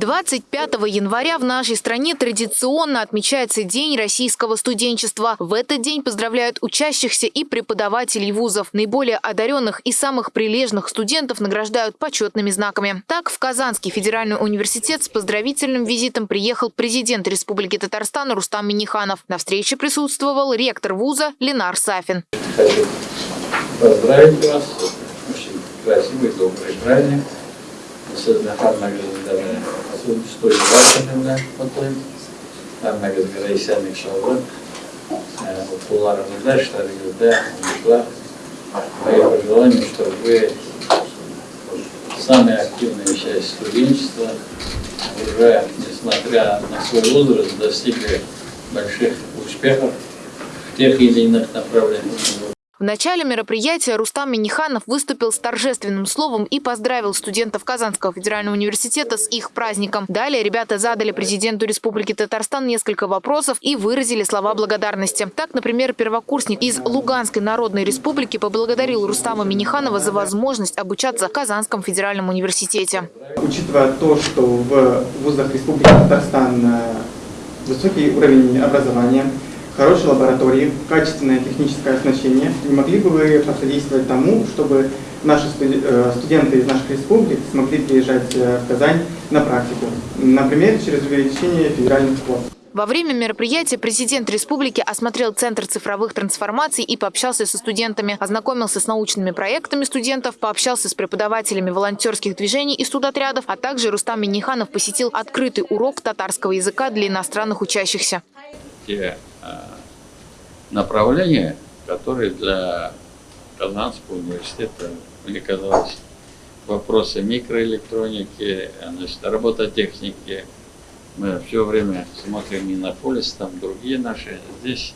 25 января в нашей стране традиционно отмечается День российского студенчества. В этот день поздравляют учащихся и преподавателей вузов. Наиболее одаренных и самых прилежных студентов награждают почетными знаками. Так, в Казанский федеральный университет с поздравительным визитом приехал президент Республики Татарстан Рустам Миниханов. На встрече присутствовал ректор вуза Ленар Сафин. Хочу поздравить вас. Очень красивый, добрый праздник. Sizni hammangizlarni to'y barchani bilan qutlayman hammangizga esenlik sog'lik o'quvlaringizda ishlaringizda umidsizlar мои пожелания чтобы вы самая активная часть студенчества уже несмотря на свой возраст достигли больших успехов в тех или иных направлениях в начале мероприятия Рустам Миниханов выступил с торжественным словом и поздравил студентов Казанского федерального университета с их праздником. Далее ребята задали президенту Республики Татарстан несколько вопросов и выразили слова благодарности. Так, например, первокурсник из Луганской Народной Республики поблагодарил Рустама Миниханова за возможность обучаться в Казанском федеральном университете. Учитывая то, что в вузах Республики Татарстан э, высокий уровень образования, хорошие лаборатории, качественное техническое оснащение. Не могли бы вы посодействовать тому, чтобы наши э, студенты из наших республик смогли приезжать э, в Казань на практику, например, через увеличение федеральных квот? Во время мероприятия президент республики осмотрел Центр цифровых трансформаций и пообщался со студентами, ознакомился с научными проектами студентов, пообщался с преподавателями волонтерских движений и студотрядов, а также Рустам Миниханов посетил открытый урок татарского языка для иностранных учащихся те направления, которые для Казанского университета, мне казалось, вопросы микроэлектроники, значит, робототехники. Мы все время смотрим не на полис, там другие наши. Здесь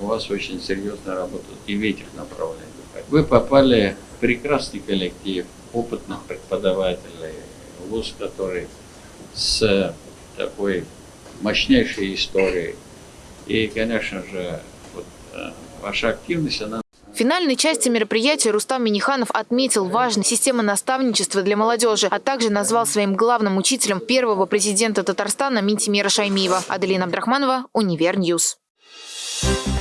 у вас очень серьезная работа и в этих направлениях. Вы попали в прекрасный коллектив опытных преподавателей, вуз, который с такой мощнейшей историей, и, конечно же, ваша активность, она в финальной части мероприятия Рустам Миниханов отметил важность системы наставничества для молодежи, а также назвал своим главным учителем первого президента Татарстана Минтимира Шаймиева. Аделина Абдрахманова, Univer News. Thank